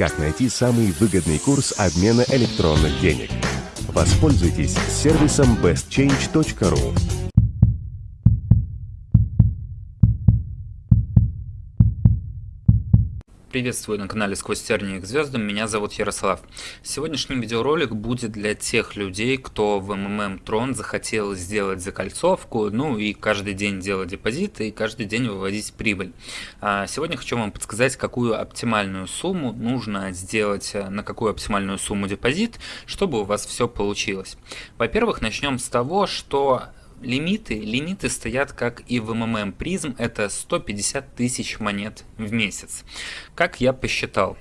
Как найти самый выгодный курс обмена электронных денег? Воспользуйтесь сервисом bestchange.ru. Приветствую на канале Сквозь тернии к звездам, меня зовут Ярослав. Сегодняшний видеоролик будет для тех людей, кто в МММ Трон захотел сделать закольцовку, ну и каждый день делать депозиты и каждый день выводить прибыль. А сегодня хочу вам подсказать, какую оптимальную сумму нужно сделать, э, на какую оптимальную сумму депозит, чтобы у вас все получилось. Во-первых, начнем с того, что лимиты, лимиты стоят как и в МММ призм, это 150 тысяч монет в месяц. Как я посчитал,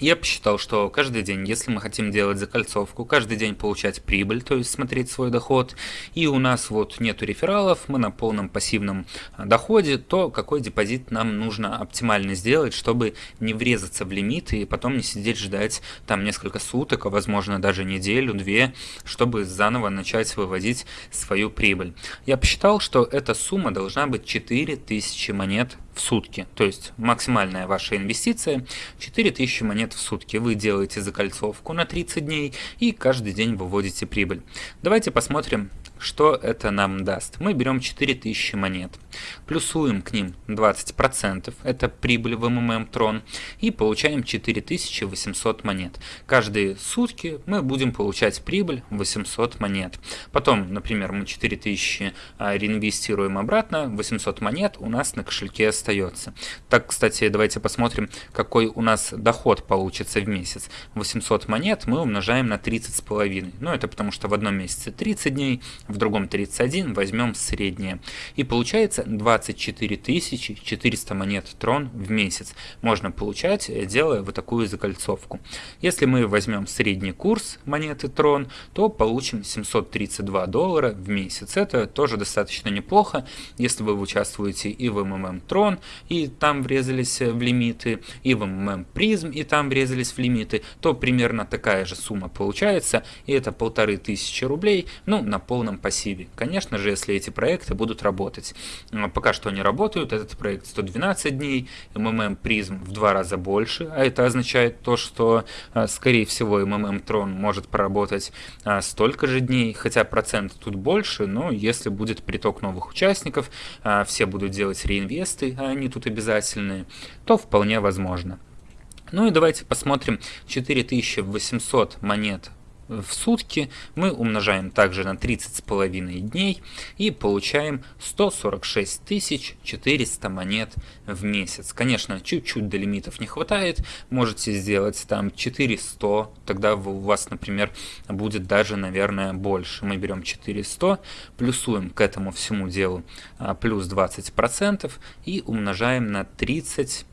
я посчитал, что каждый день, если мы хотим делать закольцовку, каждый день получать прибыль, то есть смотреть свой доход, и у нас вот нету рефералов, мы на полном пассивном а, доходе, то какой депозит нам нужно оптимально сделать, чтобы не врезаться в лимиты и потом не сидеть ждать там несколько суток, а возможно даже неделю, две, чтобы заново начать выводить свою прибыль. Я посчитал, что эта сумма должна быть 4000 монет в сутки. То есть максимальная ваша инвестиция 4000 монет в сутки. Вы делаете закольцовку на 30 дней и каждый день выводите прибыль. Давайте посмотрим, что это нам даст? Мы берем 4000 монет, плюсуем к ним 20%, это прибыль в МММ Трон, и получаем 4800 монет. Каждые сутки мы будем получать прибыль 800 монет. Потом, например, мы 4000 а, реинвестируем обратно, 800 монет у нас на кошельке остается. Так, кстати, давайте посмотрим, какой у нас доход получится в месяц. 800 монет мы умножаем на 30,5. Ну, это потому что в одном месяце 30 дней, в другом 31, возьмем среднее. И получается 24 400 монет трон в месяц можно получать, делая вот такую закольцовку. Если мы возьмем средний курс монеты трон, то получим 732 доллара в месяц. Это тоже достаточно неплохо, если вы участвуете и в МММ трон, и там врезались в лимиты, и в МММ Prizm, и там врезались в лимиты, то примерно такая же сумма получается, и это полторы тысячи рублей, ну, на полном пассиве. Конечно же, если эти проекты будут работать. Пока что они работают, этот проект 112 дней, МММ Prizm в два раза больше, а это означает то, что, а, скорее всего, МММ Tron может проработать а, столько же дней, хотя процент тут больше, но если будет приток новых участников, а, все будут делать реинвесты, а они тут обязательные, то вполне возможно. Ну и давайте посмотрим 4800 монет в сутки мы умножаем также на 30 с половиной дней и получаем 146 400 монет в месяц. Конечно, чуть-чуть до лимитов не хватает, можете сделать там 400, тогда у вас, например, будет даже, наверное, больше. Мы берем 400, плюсуем к этому всему делу а, плюс 20% и умножаем на 30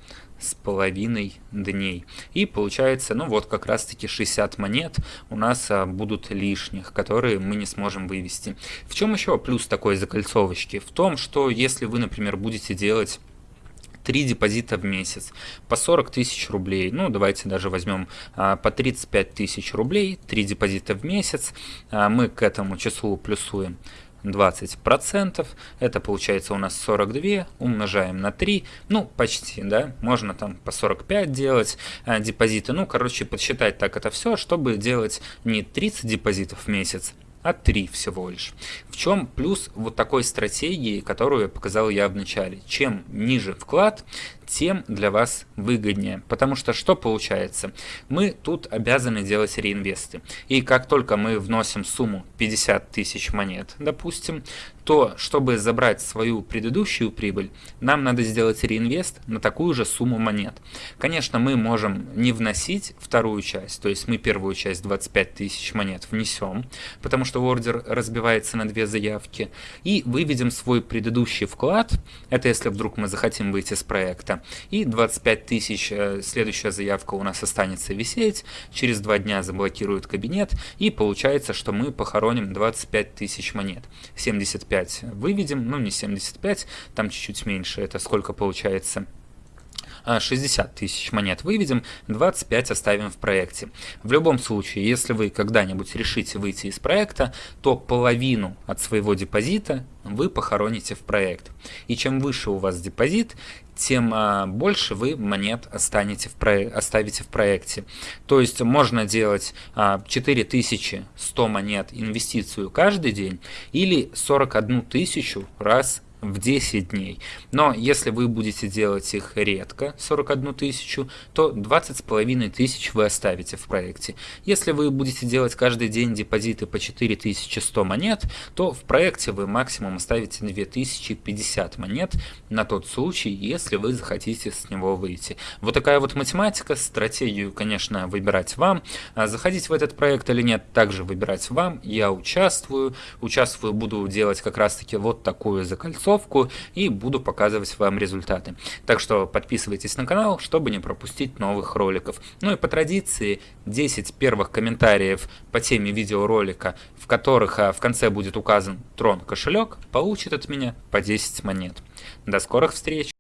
с половиной дней. И получается, ну вот как раз таки 60 монет у нас а, будут лишних, которые мы не сможем вывести. В чем еще плюс такой закольцовочки? В том, что если вы, например, будете делать 3 депозита в месяц по 40 тысяч рублей. Ну, давайте даже возьмем а, по 35 тысяч рублей, 3 депозита в месяц. А, мы к этому числу плюсуем 20%, это получается у нас 42, умножаем на 3, ну почти, да, можно там по 45 делать а, депозиты, ну короче подсчитать так это все, чтобы делать не 30 депозитов в месяц, а 3 всего лишь. В чем плюс вот такой стратегии, которую я показал я в начале? Чем ниже вклад, тем для вас выгоднее. Потому что что получается? Мы тут обязаны делать реинвесты. И как только мы вносим сумму 50 тысяч монет, допустим, то чтобы забрать свою предыдущую прибыль, нам надо сделать реинвест на такую же сумму монет. Конечно, мы можем не вносить вторую часть, то есть мы первую часть 25 тысяч монет внесем, потому что ордер разбивается на две заявки, и выведем свой предыдущий вклад, это если вдруг мы захотим выйти с проекта, заявка. И 25 тысяч, э, следующая заявка у нас останется висеть, через два дня заблокируют кабинет, и получается, что мы похороним 25 тысяч монет. 75 выведем, ну не 75, там чуть-чуть меньше, это сколько получается? 60 тысяч монет выведем, 25 оставим в проекте. В любом случае, если вы когда-нибудь решите выйти из проекта, то половину от своего депозита вы похороните в проект. И чем выше у вас депозит, тем а, больше вы монет останете в про... оставите в проекте. То есть можно делать а, 4100 монет инвестицию каждый день или 41 тысячу раз в 10 дней. Но если вы будете делать их редко, 41 тысячу, то 20 с половиной тысяч вы оставите в проекте. Если вы будете делать каждый день депозиты по 4100 монет, то в проекте вы максимум оставите 2050 монет на тот случай, если вы захотите с него выйти. Вот такая вот математика, стратегию, конечно, выбирать вам. А заходить в этот проект или нет, также выбирать вам. Я участвую, участвую, буду делать как раз таки вот такую закольцовку заготовку и буду показывать вам результаты. Так что подписывайтесь на канал, чтобы не пропустить новых роликов. Ну и по традиции 10 первых комментариев по теме видеоролика, в которых а, в конце будет указан трон кошелек, получит от меня по 10 монет. До скорых встреч!